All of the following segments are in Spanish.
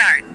Start.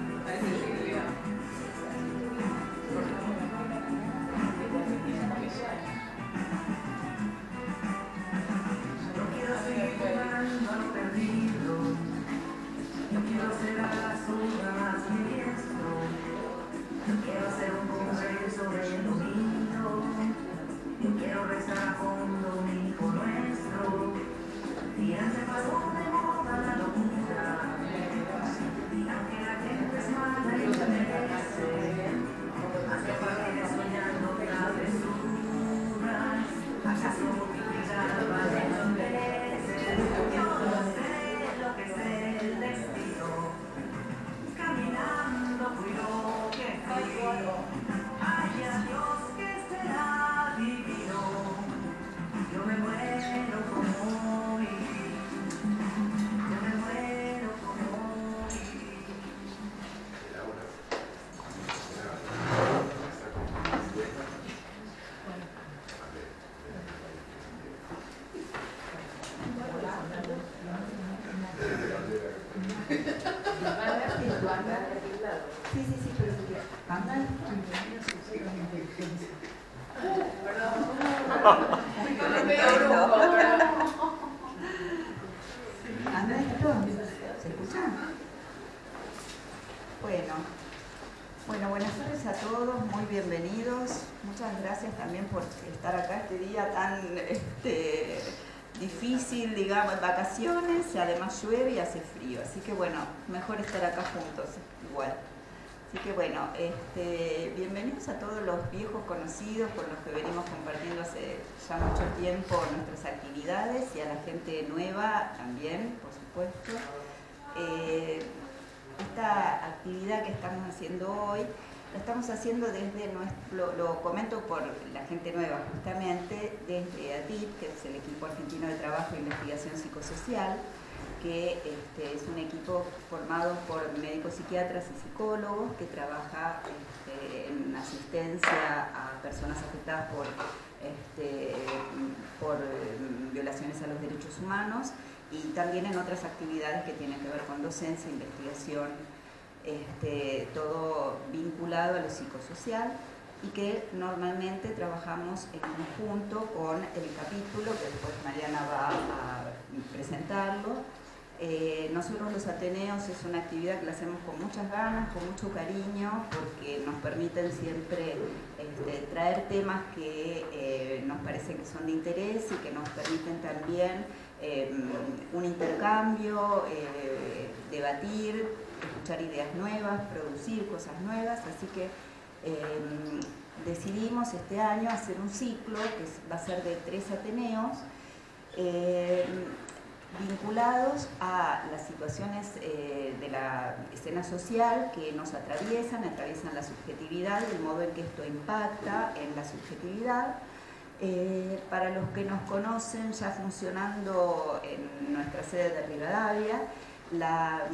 Bueno, bueno, buenas tardes a todos, muy bienvenidos. Muchas gracias también por estar acá este día tan este, difícil, digamos, vacaciones, y además llueve y hace frío, así que bueno, mejor estar acá juntos, que bueno, este, bienvenidos a todos los viejos conocidos con los que venimos compartiendo hace ya mucho tiempo nuestras actividades y a la gente nueva también, por supuesto. Eh, esta actividad que estamos haciendo hoy, la estamos haciendo desde nuestro, lo, comento por la gente nueva justamente, desde ATIP, que es el equipo argentino de trabajo e investigación psicosocial, que este, es un equipo formado por médicos psiquiatras y psicólogos que trabaja este, en asistencia a personas afectadas por, este, mm, violaciones a los derechos humanos y también en otras actividades que tienen que ver con docencia, investigación, todo vinculado a lo psicosocial y que normalmente trabajamos en conjunto con el capítulo, que después Mariana va a presentarlo. Eh, nosotros los Ateneos es una actividad que la hacemos con muchas ganas, con mucho cariño, porque nos permiten siempre este, traer temas que eh, nos parecen que son de interés y que nos permiten también Em, un intercambio, eh, debatir, escuchar ideas nuevas, producir cosas nuevas, así que decidimos este año hacer un ciclo que va a ser de tres Ateneos vinculados a las situaciones eh, de la escena social que nos atraviesan, atraviesan la subjetividad y el modo en que esto impacta en la subjetividad. Eh, para los que nos conocen, ya funcionando en nuestra sede de Rivadavia, la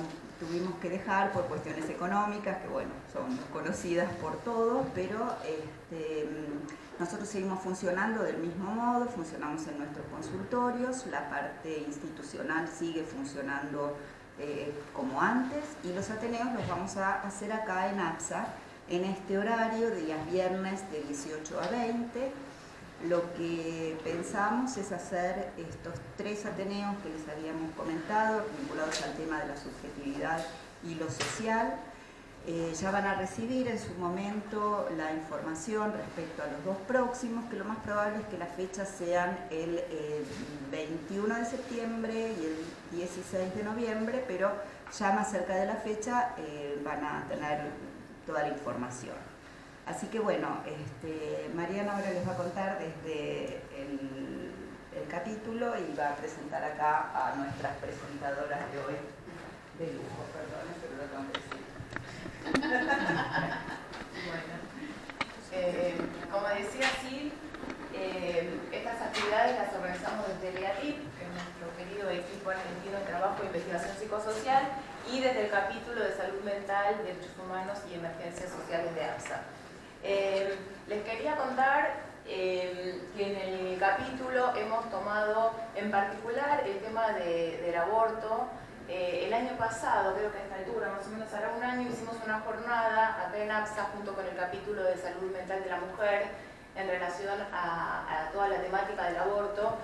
tuvimos que dejar por cuestiones económicas, que bueno, son conocidas por todos, pero este, nosotros seguimos funcionando del mismo modo, funcionamos en nuestros consultorios, la parte institucional sigue funcionando eh, como antes y los Ateneos los vamos a hacer acá en APSA en este horario, días viernes de 18 a 20, lo que pensamos es hacer estos tres Ateneos que les habíamos comentado, vinculados al tema de la subjetividad y lo social. Eh, ya van a recibir en su momento la información respecto a los dos próximos, que lo más probable es que las fechas sean el 21 eh, de septiembre y el 16 de noviembre, pero ya más cerca de la fecha eh, van a tener toda la información. Así que bueno, este, Mariana ahora les va a contar desde el, capítulo y va a presentar acá a nuestras presentadoras de hoy de lujo, perdón, pero lo tengo que decir. Bueno, eh, como decía sí, eh, estas actividades las organizamos desde el EATIP, que es nuestro querido equipo argentino de trabajo e investigación psicosocial, y desde el capítulo de salud mental, derechos humanos y emergencias sociales de APSA. Eh, les quería contar que en el capítulo hemos tomado en particular el tema del aborto. Eh, el año pasado, creo que a esta altura, más o menos hará un año, jornada acá en APSA junto con el capítulo de salud mental de la mujer en relación a, toda la temática del aborto.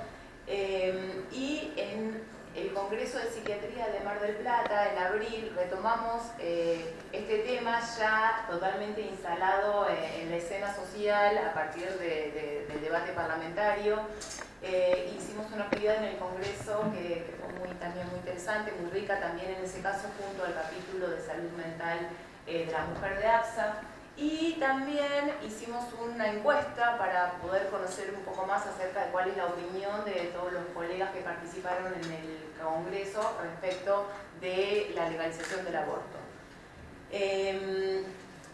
Eh, y en el Congreso de Psiquiatría de Mar del Plata, en abril, retomamos eh, este tema ya totalmente instalado eh, en la escena social a partir del debate parlamentario. Eh, hicimos una actividad en el Congreso que, fue también muy interesante, muy rica también en ese caso junto al capítulo de salud mental de la mujer de AXA. Y también hicimos una encuesta para poder conocer un poco más acerca de cuál es la opinión de todos los colegas que participaron en el Congreso respecto de la legalización del aborto. Em,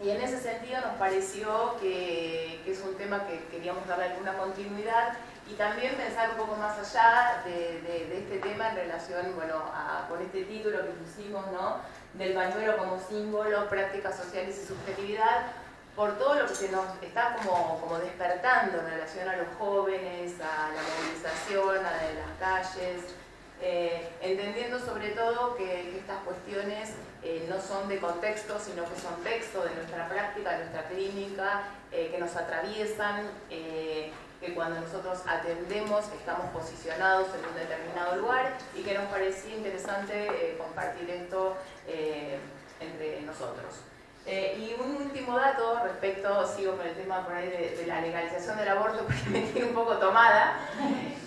y en ese sentido nos pareció que, es un tema que queríamos darle alguna continuidad y también pensar un poco más allá de, este tema en relación bueno, con este título que pusimos, ¿no? del bañuelo como símbolo, prácticas sociales y subjetividad, por todo lo que se nos está como, como despertando en relación a los jóvenes, a la movilización, a las calles, eh, entendiendo sobre todo que, estas cuestiones eh, no son de contexto, sino que son texto de nuestra práctica, de nuestra clínica, eh, que nos atraviesan, que cuando nosotros atendemos estamos posicionados en un determinado lugar y que nos parecía interesante compartir esto entre nosotros. Eh, y un último dato respecto, sigo con el tema por ahí de, la legalización del aborto porque me tiene un poco tomada,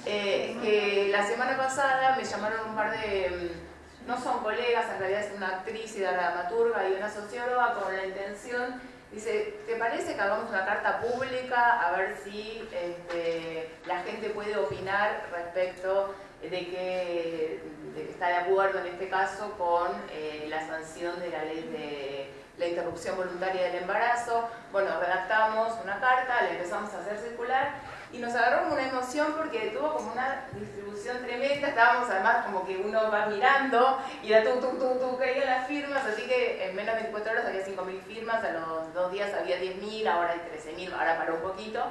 eh, que la semana pasada me llamaron un par de, mm, no son colegas, en realidad es una actriz y dramaturga y una socióloga con la intención, dice, ¿te parece que hagamos una carta pública a ver si este, la gente puede opinar respecto de que, está de acuerdo en este caso con eh, la sanción de la ley de la interrupción voluntaria del embarazo. Bueno, redactamos una carta, la empezamos a hacer circular y nos agarró una emoción porque tuvo como una distribución tremenda. Estábamos además como que uno va mirando y la tú, tú, tú, tú, caían las firmas, así que en menos de 24 horas había 5.000 firmas, a los dos días había 10.000, ahora hay 13.000, ahora paró un poquito.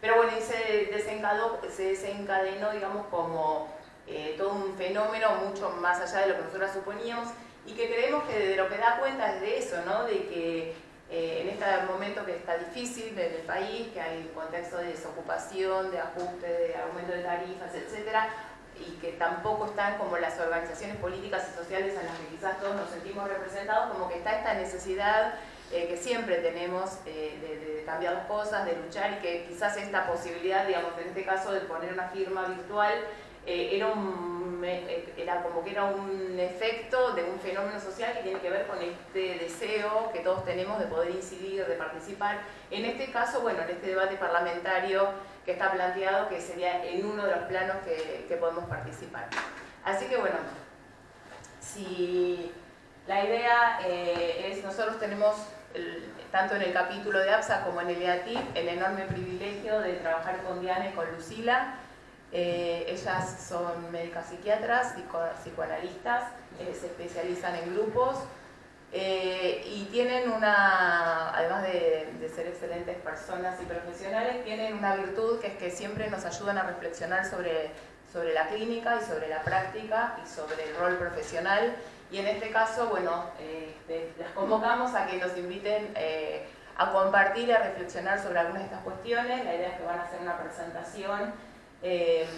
Pero bueno, y se desencadenó, se desencadenó digamos, como eh, todo un fenómeno mucho más allá de lo que nosotros suponíamos y que creemos que de lo que da cuenta es de eso, ¿no? de que eh, en este momento que está difícil en el país, que hay un contexto de desocupación, de ajuste, de aumento de tarifas, etcétera, y que tampoco están como las organizaciones políticas y sociales en las que quizás todos nos sentimos representados, como que está esta necesidad eh, que siempre tenemos eh, de, de, cambiar las cosas, de luchar y que quizás esta posibilidad, digamos, en este caso de poner una firma virtual, era, un, era como que era un efecto de un fenómeno social que tiene que ver con este deseo que todos tenemos de poder incidir, de participar. En este caso, bueno, en este debate parlamentario que está planteado, que sería en uno de los planos que, que podemos participar. Así que bueno, si la idea eh, es, nosotros tenemos, tanto en el capítulo de APSA como en el EATIP, el enorme privilegio de trabajar con Diana y con Lucila, eh, ellas son médicas psiquiatras, psicoanalistas, eh, se especializan en grupos eh, y tienen una, además de, ser excelentes personas y profesionales, tienen una virtud que es que siempre nos ayudan a reflexionar sobre, sobre la clínica y sobre la práctica y sobre el rol profesional. Y en este caso, bueno, las convocamos a que nos inviten a compartir y a reflexionar sobre algunas de estas cuestiones. La idea es que van a hacer una presentación Em,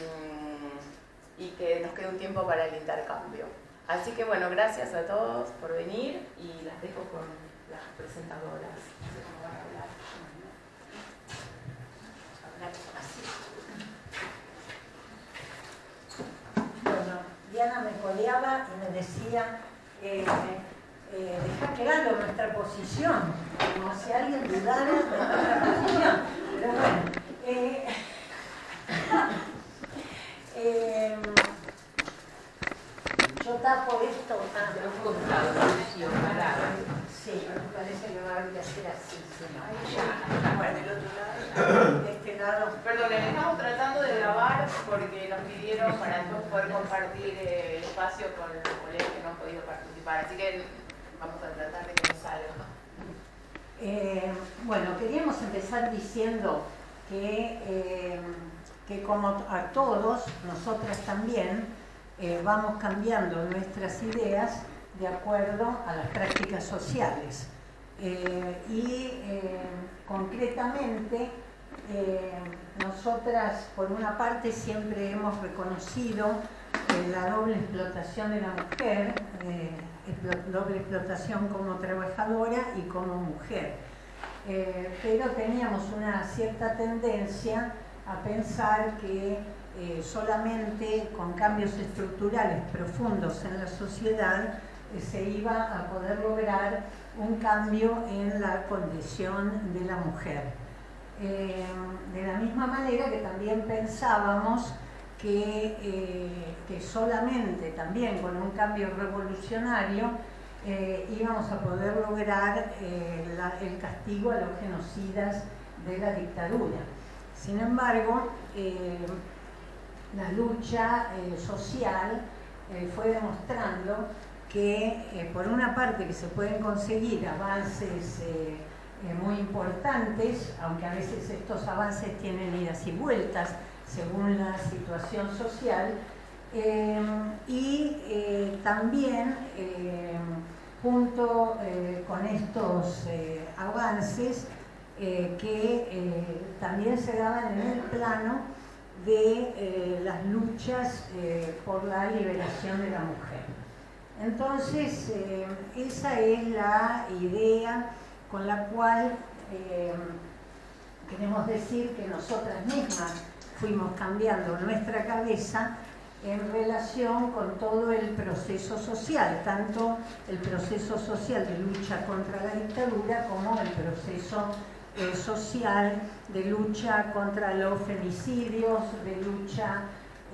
y que nos quede un tiempo para el intercambio. Así que bueno, gracias a todos por venir y las dejo con las presentadoras. Bueno, Diana me coleaba y me decía, eh, eh, claro nuestra posición, como si alguien dudara de nuestra posición. Pero bueno, eh, eh, yo tapo esto. Ah, sí, parece que va a haber que hacer así. Sí, no. Bueno, el otro lado. Este lado. Perdón, estamos tratando de grabar porque nos pidieron para poder compartir el espacio con los colegas que no han podido participar. Así que vamos a tratar de que nos salga. Eh, bueno, queríamos empezar diciendo que eh, como a todos, nosotras también, eh, vamos cambiando nuestras ideas de acuerdo a las prácticas sociales. y concretamente nosotras por una parte siempre hemos reconocido la doble explotación de la mujer, doble explotación como trabajadora y como mujer. pero teníamos una cierta tendencia a pensar que eh, solamente con cambios estructurales profundos en la sociedad eh, se iba a poder lograr un cambio en la condición de la mujer. Eh, de la misma manera que también pensábamos que, que solamente también con un cambio revolucionario íbamos a poder lograr el castigo a los genocidas de la dictadura. Sin embargo, la lucha eh, social eh, fue demostrando que eh, por una parte que se pueden conseguir avances muy importantes, aunque a veces estos avances tienen idas y vueltas según la situación social, y también junto con estos avances que también se daban en el plano de eh, las luchas eh, por la liberación de la mujer. Entonces, eh, esa es la idea con la cual queremos decir que nosotras mismas fuimos cambiando nuestra cabeza en relación con todo el proceso social, tanto el proceso social de lucha contra la dictadura como el proceso eh, social, de lucha contra los femicidios, de lucha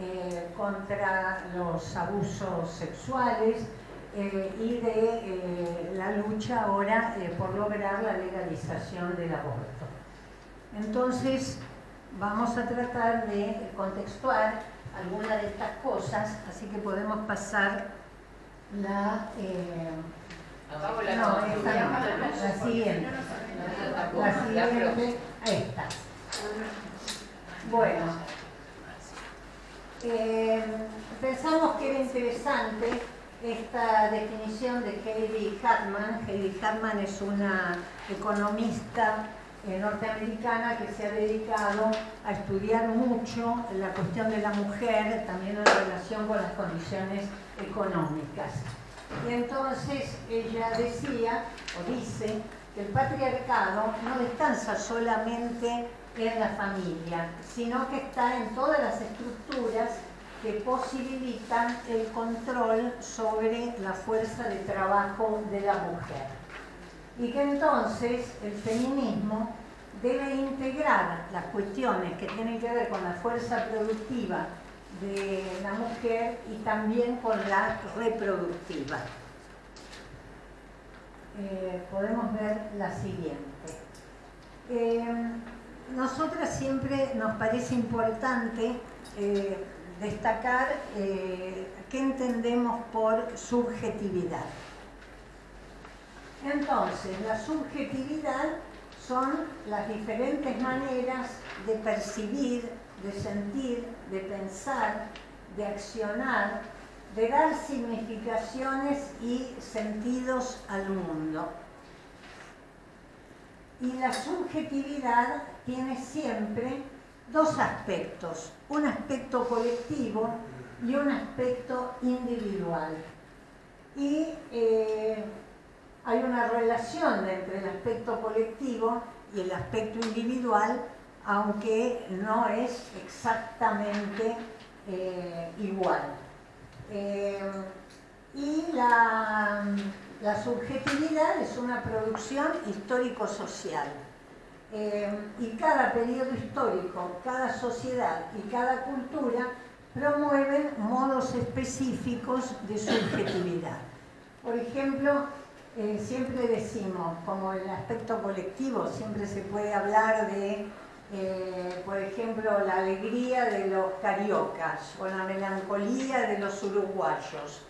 eh, contra los abusos sexuales eh, y de la lucha ahora por lograr la legalización del aborto. Entonces, vamos a tratar de contextuar algunas de estas cosas, así que podemos pasar la... no, la siguiente. La siguiente, esta. Bueno, eh, pensamos que era interesante esta definición de Heidi Hartman. Heidi Hartman es una economista eh, norteamericana que se ha dedicado a estudiar mucho la cuestión de la mujer, también en relación con las condiciones económicas. Y entonces ella decía, o dice, el patriarcado no descansa solamente en la familia, sino que está en todas las estructuras que posibilitan el control sobre la fuerza de trabajo de la mujer. Y que entonces el feminismo debe integrar las cuestiones que tienen que ver con la fuerza productiva de la mujer y también con la reproductiva. Eh, podemos ver la siguiente. Eh, nosotras siempre nos parece importante eh, destacar qué entendemos por subjetividad. Entonces, la subjetividad son las diferentes maneras de percibir, de sentir, de pensar, de accionar, de dar significaciones y sentidos al mundo. Y la subjetividad tiene siempre dos aspectos, un aspecto colectivo y un aspecto individual. Y eh, hay una relación entre el aspecto colectivo y el aspecto individual, aunque no es exactamente eh, igual. Eh, y la, subjetividad es una producción histórico-social. Eh, y cada periodo histórico, cada sociedad y cada cultura promueven modos específicos de subjetividad. Por ejemplo, eh, siempre decimos, como el aspecto colectivo, siempre se puede hablar de eh, por ejemplo, la alegría de los cariocas o la melancolía de los uruguayos.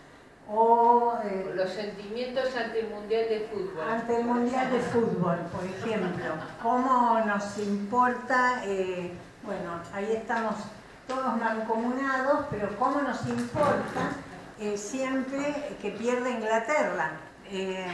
O, eh, los sentimientos ante el Mundial de Fútbol. Ante el Mundial de Fútbol, por ejemplo. ¿Cómo nos importa? Eh, bueno, ahí estamos todos mancomunados, pero ¿cómo nos importa siempre que pierda Inglaterra? Que,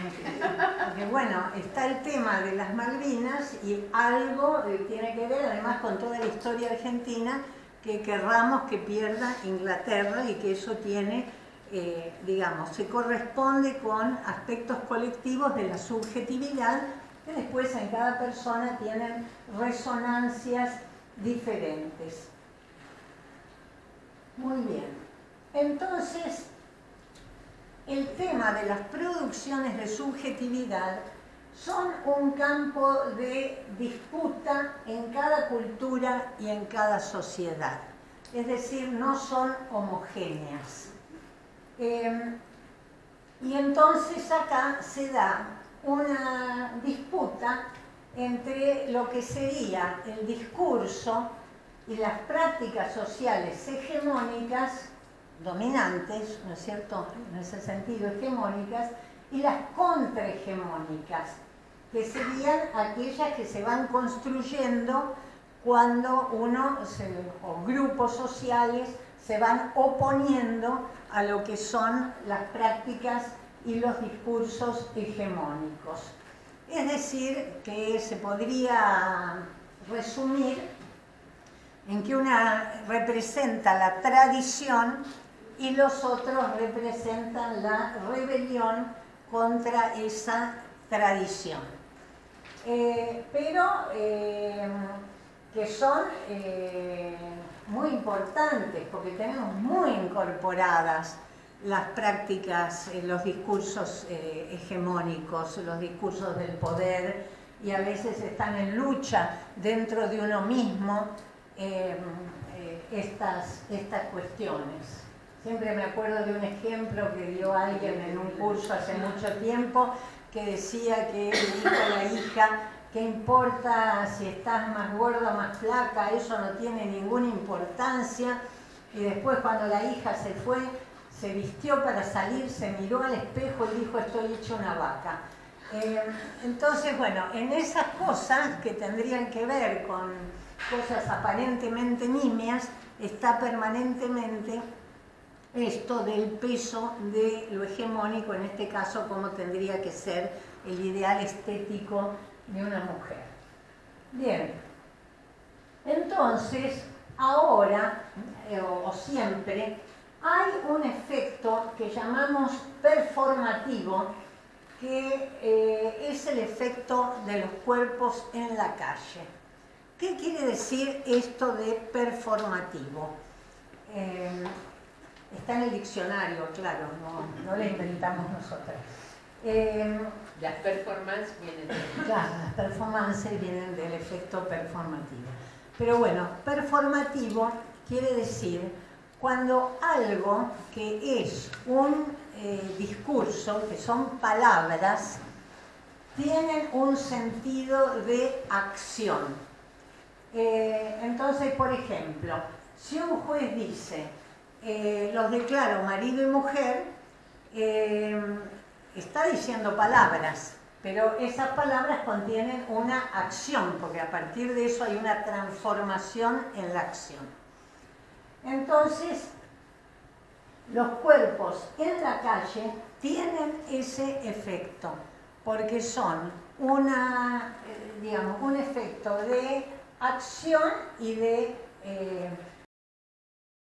bueno, está el tema de las Malvinas y algo eh, tiene que ver además con toda la historia argentina que querramos que pierda Inglaterra y que eso tiene, eh, digamos, se corresponde con aspectos colectivos de la subjetividad que después en cada persona tienen resonancias diferentes. Muy bien. Entonces, el tema de las producciones de subjetividad son un campo de disputa en cada cultura y en cada sociedad. Es decir, no son homogéneas. Em, y entonces acá se da una disputa entre lo que sería el discurso y las prácticas sociales hegemónicas, dominantes, ¿no es cierto?, en ese sentido hegemónicas, y las contrahegemónicas, que serían aquellas que se van construyendo cuando uno o grupos sociales se van oponiendo a lo que son las prácticas y los discursos hegemónicos. Es decir, que se podría resumir en que una representa la tradición y los otros representan la rebelión contra esa tradición. Eh, pero eh, que son eh, muy importantes porque tenemos muy incorporadas las prácticas, los discursos hegemónicos, los discursos del poder y a veces están en lucha dentro de uno mismo estas, estas cuestiones. Siempre me acuerdo de un ejemplo que dio alguien en un curso hace mucho tiempo que decía que dijo a la hija, ¿qué importa si estás más gorda o más flaca? Eso no tiene ninguna importancia. Y después cuando la hija se fue, se vistió para salir, se miró al espejo y dijo, estoy hecho una vaca. Eh, entonces, bueno, en esas cosas que tendrían que ver con cosas aparentemente nimias, está permanentemente esto del peso de lo hegemónico, en este caso, como tendría que ser el ideal estético de una mujer. Bien, entonces, ahora, eh, o, siempre, hay un efecto que llamamos performativo, que eh, es el efecto de los cuerpos en la calle. ¿Qué quiere decir esto de performativo? Eh, Está en el diccionario, claro, no, no lo inventamos nosotros. Eh, las performances vienen Claro, las performances vienen del efecto performativo. Pero bueno, performativo quiere decir cuando algo que es un eh, discurso, que son palabras, tienen un sentido de acción. Eh, entonces, por ejemplo, si un juez dice, eh, los declaro marido y mujer, eh, está diciendo palabras, pero esas palabras contienen una acción, porque a partir de eso hay una transformación en la acción. Entonces, los cuerpos en la calle tienen ese efecto, porque son una, eh, digamos, un efecto de acción y de